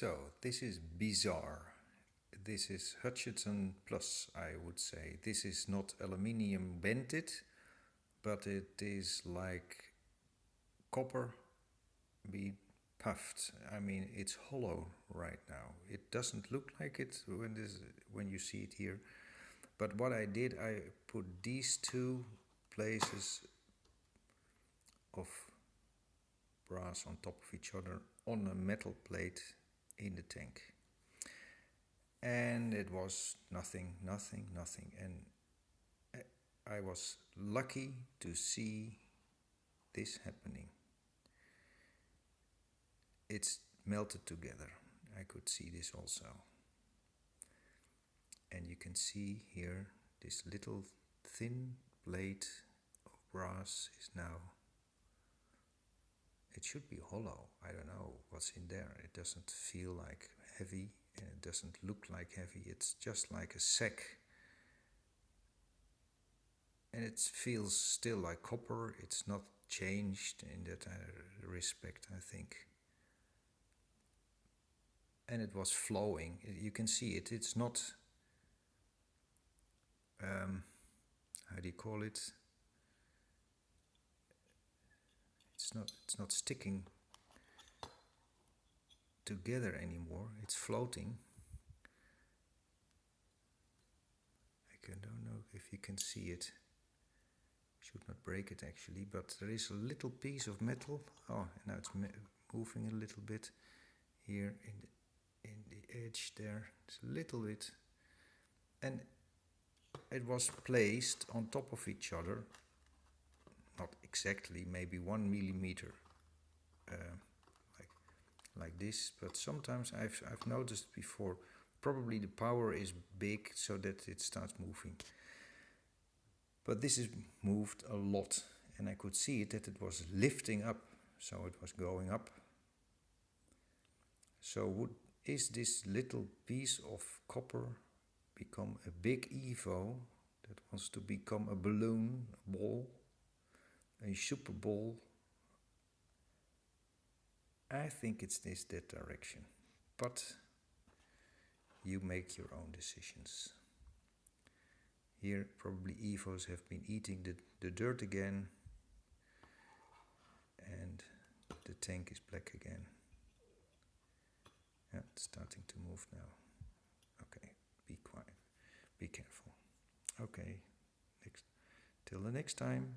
So, this is bizarre. This is Hutchison Plus, I would say. This is not aluminium bented, but it is like copper being puffed. I mean, it's hollow right now. It doesn't look like it when this when you see it here. But what I did, I put these two places of brass on top of each other on a metal plate in the tank. And it was nothing, nothing, nothing. And I was lucky to see this happening. It's melted together. I could see this also. And you can see here this little thin blade of brass is now it should be hollow. I don't know what's in there. It doesn't feel like heavy and it doesn't look like heavy. It's just like a sack. And it feels still like copper. It's not changed in that uh, respect, I think. And it was flowing. You can see it. It's not. Um, how do you call it? it's not it's not sticking together anymore. It's floating. I don't know if you can see it. Should not break it actually but there is a little piece of metal. Oh now it's moving a little bit here in the, in the edge there. It's a little bit. And it was placed on top of each other. Not exactly, maybe one millimeter, uh, like this. But sometimes I've I've noticed before. Probably the power is big so that it starts moving. But this is moved a lot, and I could see it that it was lifting up, so it was going up. So would is this little piece of copper become a big Evo that wants to become a balloon, a ball? a Super Bowl. I think it's this that direction, but you make your own decisions. Here, probably Evos have been eating the, the dirt again, and the tank is black again. Yeah, it's starting to move now. Okay, be quiet, be careful. Okay, next, till the next time.